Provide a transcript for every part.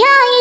い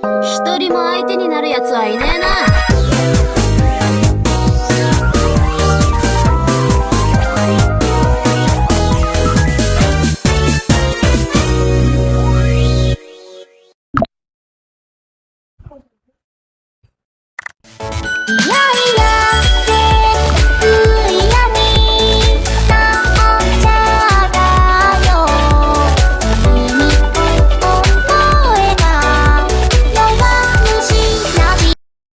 一人も相手になるやつはいねえな呀！